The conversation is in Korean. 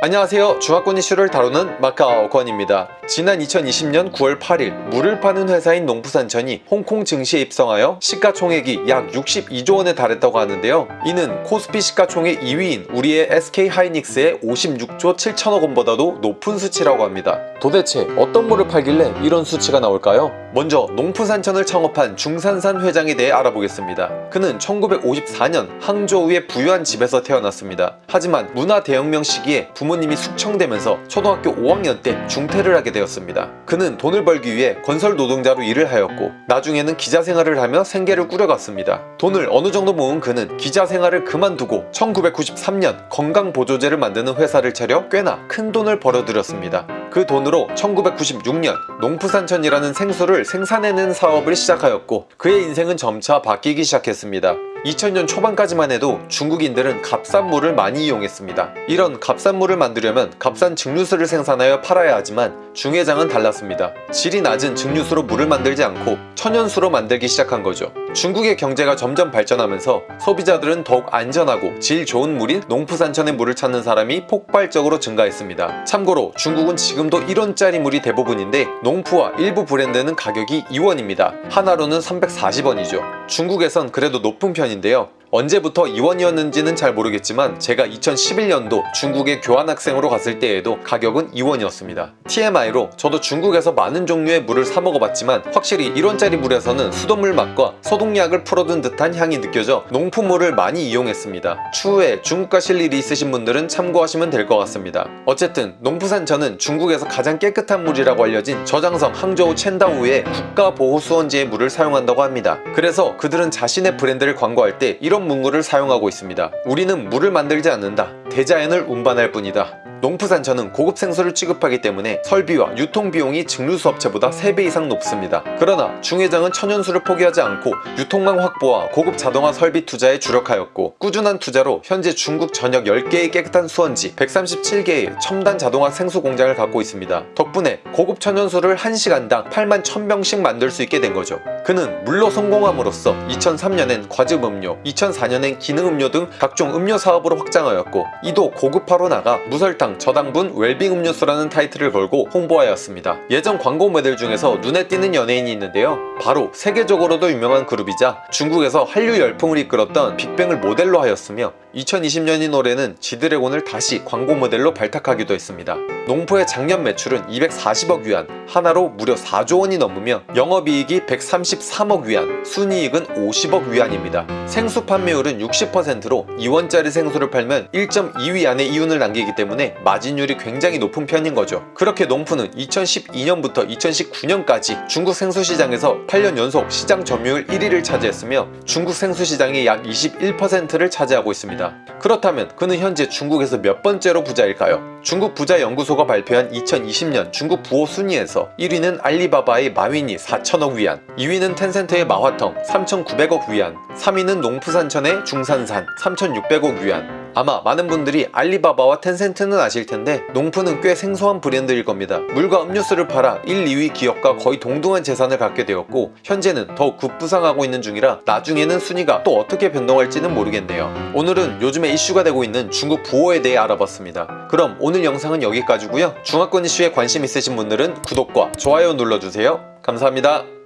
안녕하세요. 중화권 이슈를 다루는 마카오 권입니다. 지난 2020년 9월 8일 물을 파는 회사인 농부산천이 홍콩 증시에 입성하여 시가총액이 약 62조 원에 달했다고 하는데요. 이는 코스피 시가총액 2위인 우리의 SK하이닉스의 56조 7천억 원보다도 높은 수치라고 합니다. 도대체 어떤 물을 팔길래 이런 수치가 나올까요? 먼저 농부산천을 창업한 중산산 회장에 대해 알아보겠습니다. 그는 1954년 항저우의 부유한 집에서 태어났습니다. 하지만 문화 대혁명 시기에 부모 님이 숙청되면서 초등학교 5학년 때 중퇴를 하게 되었습니다. 그는 돈을 벌기 위해 건설 노동자로 일을 하였고 나중에는 기자 생활을 하며 생계를 꾸려갔습니다. 돈을 어느 정도 모은 그는 기자 생활을 그만두고 1993년 건강보조제를 만드는 회사를 차려 꽤나 큰 돈을 벌어들였습니다. 그 돈으로 1996년 농부산천이라는 생수를 생산해낸 사업을 시작하였고 그의 인생은 점차 바뀌기 시작했습니다. 2000년 초반까지만 해도 중국인들은 값싼 물을 많이 이용했습니다. 이런 값싼 물을 만들려면 값싼 증류수를 생산하여 팔아야 하지만 중회장은 달랐습니다. 질이 낮은 증류수로 물을 만들지 않고 천연수로 만들기 시작한 거죠. 중국의 경제가 점점 발전하면서 소비자들은 더욱 안전하고 질 좋은 물인 농부산천의 물을 찾는 사람이 폭발적으로 증가했습니다. 참고로 중국은 지금도 1원짜리 물이 대부분인데 농푸와 일부 브랜드는 가격이 2원입니다. 하나로는 340원이죠. 중국에선 그래도 높은 편인데요. 언제부터 이원이었는지는 잘 모르겠지만 제가 2011년도 중국에 교환학생으로 갔을 때에도 가격은 2원이었습니다. TMI로 저도 중국에서 많은 종류의 물을 사 먹어봤지만 확실히 1원짜리 물에서는 수돗물 맛과 소독약을 풀어둔 듯한 향이 느껴져 농품물을 많이 이용했습니다. 추후에 중국 가실 일이 있으신 분들은 참고하시면 될 것 같습니다. 어쨌든 농부산천은 중국에서 가장 깨끗한 물이라고 알려진 저장성 항저우 첸다우의 국가보호수원지의 물을 사용한다고 합니다. 그래서 그들은 자신의 브랜드를 광고할 때 이런 이런 문구를 사용하고 있습니다. 우리는 물을 만들지 않는다. 대자연을 운반할 뿐이다. 농부산천은 고급 생수를 취급하기 때문에 설비와 유통비용이 증류수 업체보다 3배 이상 높습니다. 그러나 중회장은 천연수를 포기하지 않고 유통망 확보와 고급 자동화 설비 투자에 주력하였고 꾸준한 투자로 현재 중국 전역 10개의 깨끗한 수원지 137개의 첨단 자동화 생수 공장을 갖고 있습니다. 덕분에 고급 천연수를 1시간당 8만 1000병씩 만들 수 있게 된 거죠. 그는 물로 성공함으로써 2003년엔 과즙음료, 2004년엔 기능음료 등 각종 음료 사업으로 확장하였고 이도 고급화로 나가 무설탕 저당, 저당분 웰빙 음료수라는 타이틀을 걸고 홍보하였습니다. 예전 광고 모델 중에서 눈에 띄는 연예인이 있는데요. 바로 세계적으로도 유명한 그룹이자 중국에서 한류 열풍을 이끌었던 빅뱅을 모델로 하였으며 2020년인 올해는 지드래곤을 다시 광고 모델로 발탁하기도 했습니다. 농포의 작년 매출은 240억 위안, 하나로 무려 4조 원이 넘으며 영업이익이 133억 위안, 순이익은 50억 위안입니다. 생수 판매율은 60%로 2원짜리 생수를 팔면 1.2위안의 이윤을 남기기 때문에 마진율이 굉장히 높은 편인 거죠. 그렇게 농푸는 2012년부터 2019년까지 중국 생수 시장에서 8년 연속 시장 점유율 1위를 차지했으며 중국 생수 시장의 약 21%를 차지하고 있습니다. 그렇다면 그는 현재 중국에서 몇 번째로 부자일까요? 중국 부자연구소가 발표한 2020년 중국 부호 순위에서 1위는 알리바바의 마윈이 4천억 위안 2위는 텐센트의 마화텅 3,900억 위안 3위는 농푸산천의 중산산 3,600억 위안 아마 많은 분들이 알리바바와 텐센트는 아실 텐데 농푸는 꽤 생소한 브랜드일 겁니다. 물과 음료수를 팔아 1, 2위 기업과 거의 동등한 재산을 갖게 되었고 현재는 더욱 급부상하고 있는 중이라 나중에는 순위가 또 어떻게 변동할지는 모르겠네요. 오늘은 요즘에 이슈가 되고 있는 중국 부호에 대해 알아봤습니다. 그럼 오늘 영상은 여기까지고요. 중화권 이슈에 관심 있으신 분들은 구독과 좋아요 눌러주세요. 감사합니다.